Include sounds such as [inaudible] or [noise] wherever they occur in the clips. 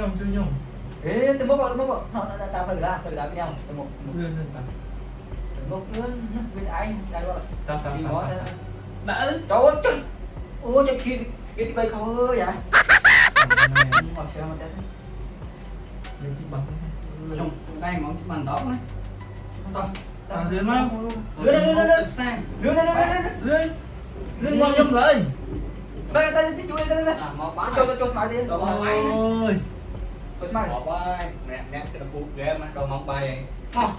nyong tu nyong. Eh, tembok kok, tembok kok. Nó nó tao phải ra, phải ra cái nhau, tembok. Lên lên tao. Tembok lên, bên anh, ai gọi. Tao tao. Xin gọi. Đã. Trời ơi. Ôi trời khi cái tí bay không ơi à. vậy. Mà xem mà tao. Lên chiếc bằng. Trong đây món chiếc bằng đó đấy. Không tao. Tao lên mà. Lên lên lên lên. Lên lên lên lên. Lên qua nhầm lại. Đây đây chú đây đây đây. Cho cho cho máy đi. Ôi. Osman. Apa? Mẹ mẹ cái cú game mà cầu mong bay. Không.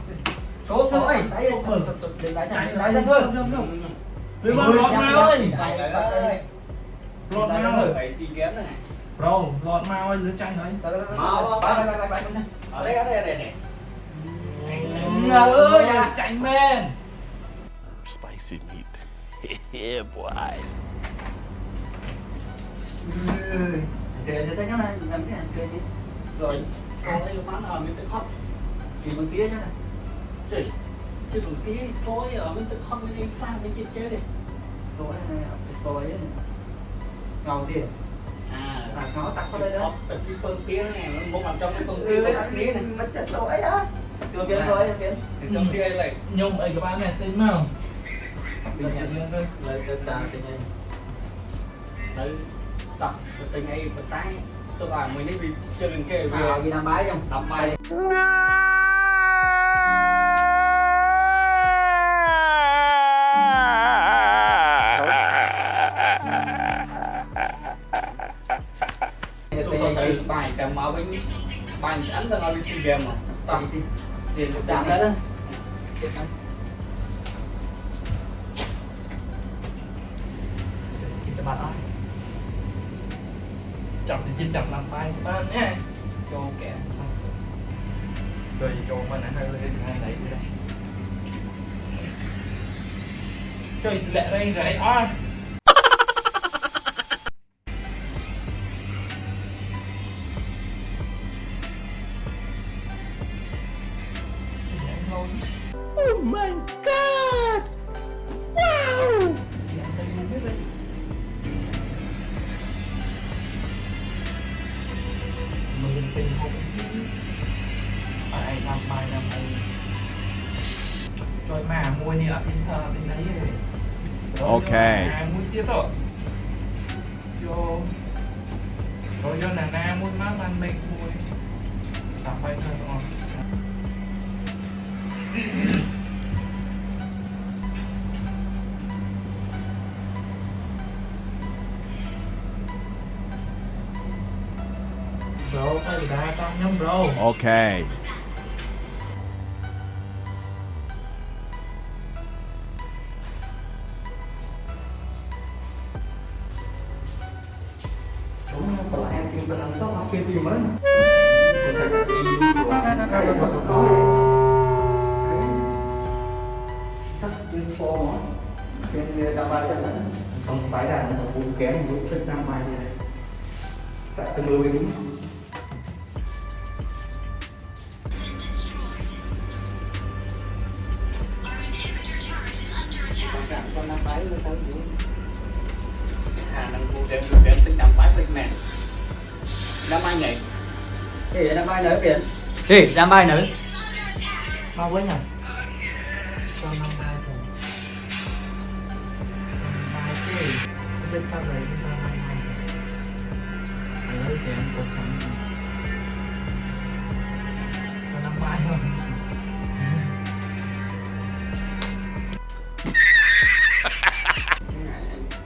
Số thứ ấy, đáy đừng đáy sạch, đáy sạch thôi. Đừng mà lọt mao ơi. Lọt mao ơi. Phải xì kém này. Bro, lọt mao ơi, lưới tranh đấy. mau, mau, mau, mau, mau. Ở đây ở đây này này. Anh ơi, tranh men. Spicy meat. [laughs] yeah, boy. Thế thế thế cái này làm cái gì? rồi còn đây bán ở mấy cái hot chỉ một tía nhá chỉ chỉ một tí phối ở mấy cái hot mấy cái pha mấy cái chơi phối này này phối ấy, ngầu gì à là sáu tắt vào đây đó tập cái bơm kia này nó muốn làm trong cái bơm kia, nó tía này mất chất số á xuống kia thôi kia xuống kia lại nhung ấy các bạn này tin mà lấy cái tà cái này lấy tập cái này bật tay tức là mình đi chơi lên kia vì đám bái trong đám bay bài cầm máu bài ảnh là nó đi xin game mà. Tầm xin. Thì giảm đó Kita batal. 253 nha. Kẻ kẹt Rồi vô mà nãy hơi lên hai đấy đi đây Trời lệ đây rồi à rồi mà mua đi ở bên thờ bên đấy rồi. Ok. à mua tiếp rồi. Vô. Rồi vô là na mua má ban mệnh mua. Tập bài thơ rồi Bro, phải đá con nhóm bro. Okay. Tắt trên phô mà trên đam ba chân nữa xong phải là nó cũng kém một chút đam ba như này. Tại mưa với đúng con năm bái mới tới dưới khả năng cụ đem cụ đem tính năm bái với mẹ. Năm ai nhảy. Thì đam ba nữa kìa. Thì đam ba nữa Mau quá nhỉ Không biết bao giờ chúng ta năm ba Ở đây thì em có chẳng Cho năm ba rồi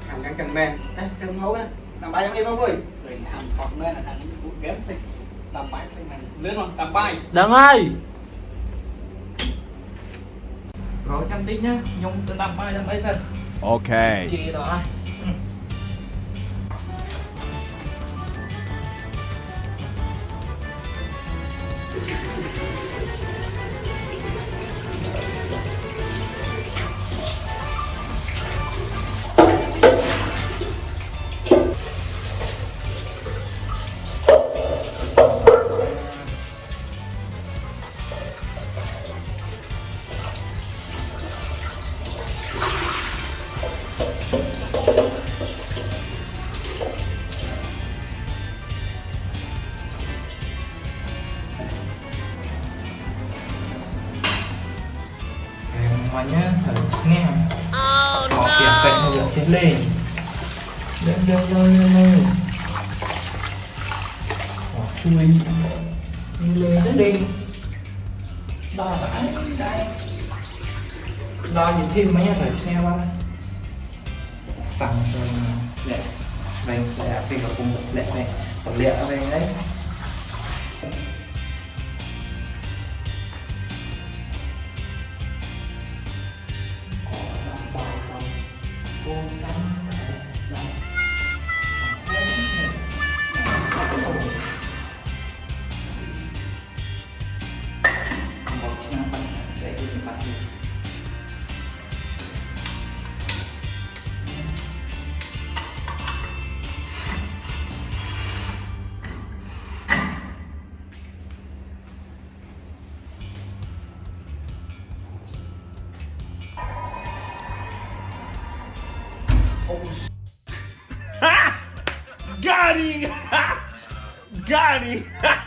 thằng căng chân men đấy thương hấu đấy đam ba giống đi không vui? Rồi làm hoặc nữa là thằng cụ đem tính năm bái với mẹ lớn không? Năm bái Đừng ơi Rồi chăm tí nhá. Nhung từ năm ba năm ấy dần Okay. Chị đó Ừ. lên lên lên lên lên lên bỏ chui lên lên đến đi đo phải đây đo gì thêm mấy thử xe qua sẵn rồi lẹ đây lẹ khi mà cùng lẹ này còn lẹ ở đây đấy Garinha! [laughs] Garinha!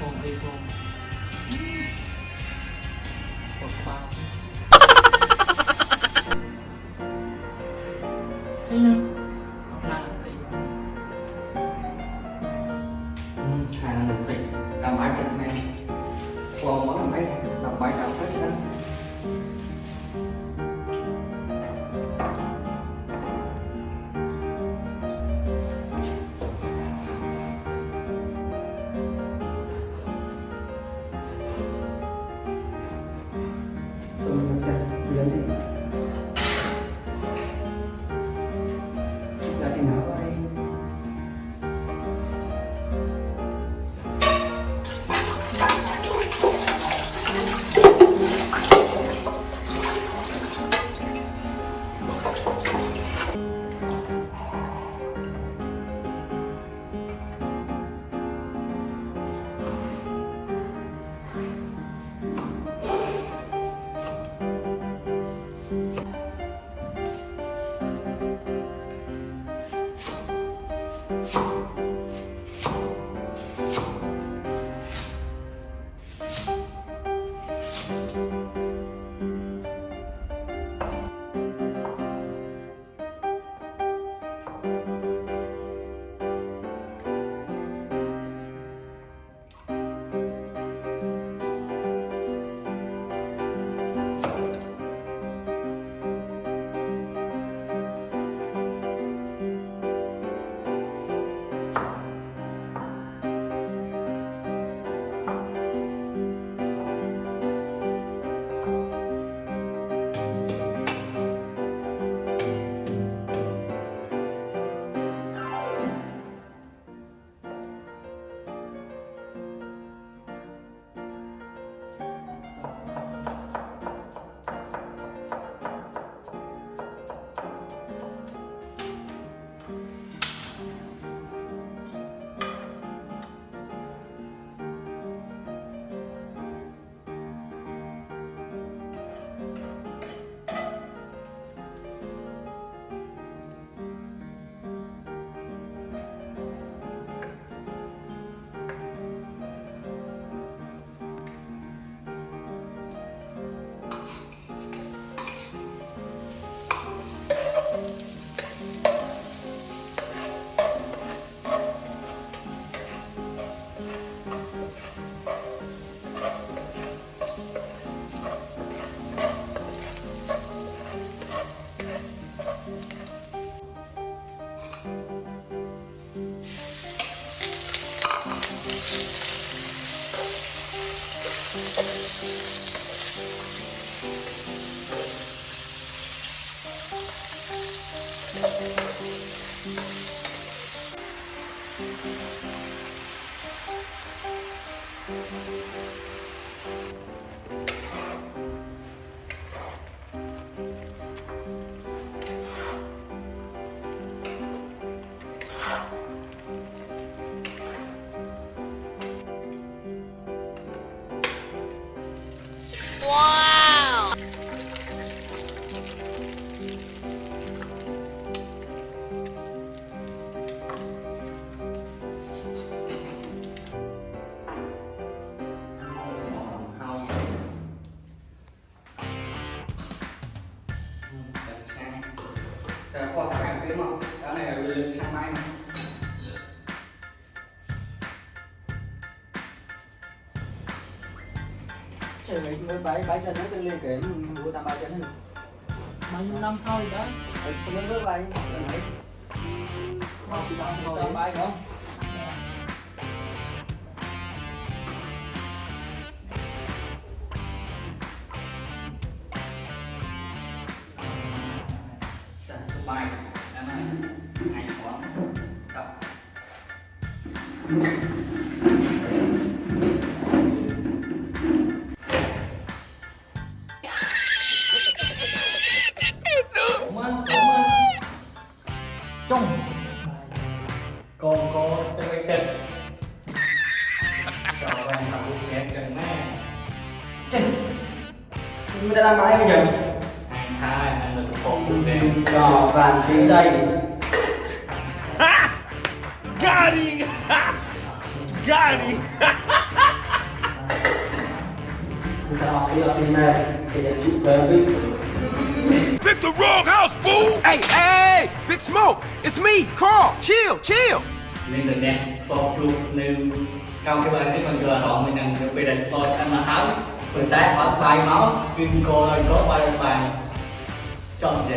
Mấy con đi con một bao kiếm không cái này là lên sang mai mà trời ơi mới bãi bãi chân nó tương liên kể bữa tầm ba chân bao nhiêu năm thôi đó tôi mới bước thôi tầm bay không Trong còn có cho cái tịch cho bạn học một kém cần mẹ mình đã làm bãi bây giờ anh thay anh là thuộc của em cho vàng phía dây về với Pick the wrong house, fool! Hey, hey, Big Smoke, it's me, Carl. Chill, chill. nên từ nét so chụp nên cao cái bài cái con vừa đó mình đang về đặt so cho anh mà áo vừa tay bắt bài máu kinh cô rồi có bài bài. Chọn gì